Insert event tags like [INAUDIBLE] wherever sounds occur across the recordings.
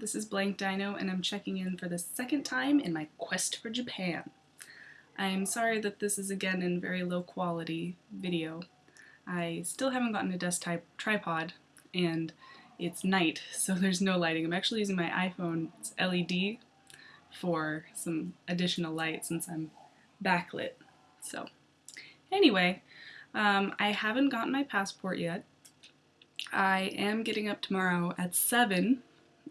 this is Blank Dino and I'm checking in for the second time in my quest for Japan. I'm sorry that this is again in very low quality video. I still haven't gotten a desk tripod and it's night [LAUGHS] so there's no lighting. I'm actually using my iPhone it's LED for some additional light since I'm backlit. So anyway, um, I haven't gotten my passport yet. I am getting up tomorrow at 7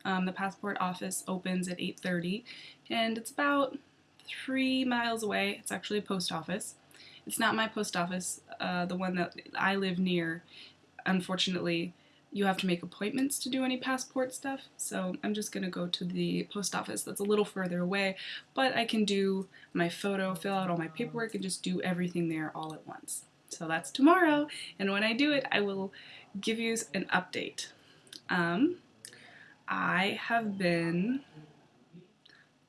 um, the passport office opens at 8.30 and it's about three miles away. It's actually a post office. It's not my post office, uh, the one that I live near. Unfortunately, you have to make appointments to do any passport stuff, so I'm just going to go to the post office that's a little further away, but I can do my photo, fill out all my paperwork, and just do everything there all at once. So that's tomorrow, and when I do it, I will give you an update. Um, I have been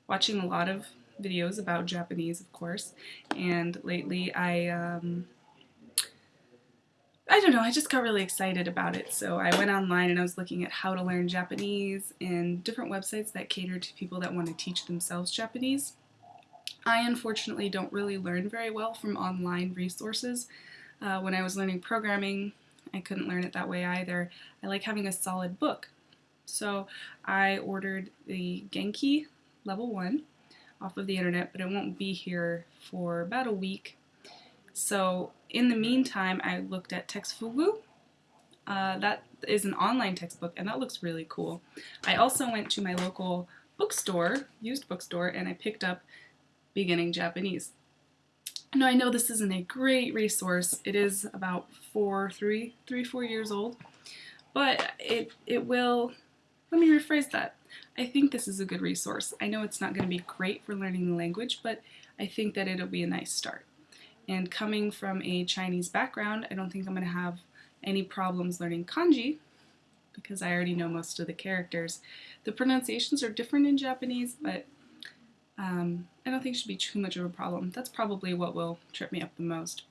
watching a lot of videos about Japanese, of course, and lately I, um, I don't know, I just got really excited about it. So I went online and I was looking at how to learn Japanese and different websites that cater to people that want to teach themselves Japanese. I unfortunately don't really learn very well from online resources. Uh, when I was learning programming, I couldn't learn it that way either. I like having a solid book so I ordered the Genki level 1 off of the internet, but it won't be here for about a week. So in the meantime, I looked at Textfugu. Uh, that is an online textbook, and that looks really cool. I also went to my local bookstore, used bookstore, and I picked up Beginning Japanese. Now I know this isn't a great resource. It is about four, three, three, four years old, but it it will let me rephrase that. I think this is a good resource. I know it's not going to be great for learning the language, but I think that it'll be a nice start. And coming from a Chinese background, I don't think I'm going to have any problems learning kanji because I already know most of the characters. The pronunciations are different in Japanese, but um, I don't think it should be too much of a problem. That's probably what will trip me up the most.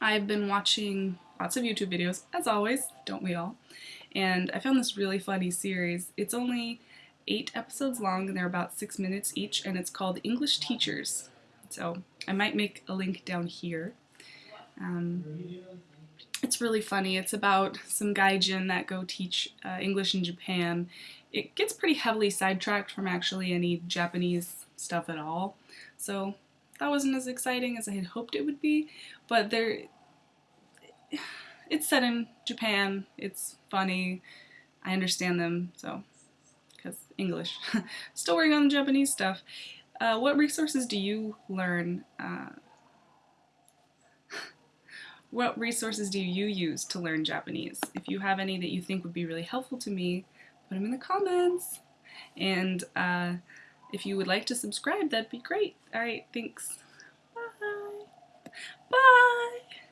I've been watching lots of YouTube videos, as always, don't we all? And I found this really funny series. It's only eight episodes long and they're about six minutes each and it's called English Teachers. So I might make a link down here. Um, it's really funny. It's about some gaijin that go teach uh, English in Japan. It gets pretty heavily sidetracked from actually any Japanese stuff at all. So that wasn't as exciting as I had hoped it would be, but there it's set in Japan. It's funny. I understand them, so because English. [LAUGHS] Still working on the Japanese stuff. Uh, what resources do you learn? Uh, [LAUGHS] what resources do you use to learn Japanese? If you have any that you think would be really helpful to me, put them in the comments. And uh, if you would like to subscribe, that'd be great. Alright, thanks. Bye. Bye.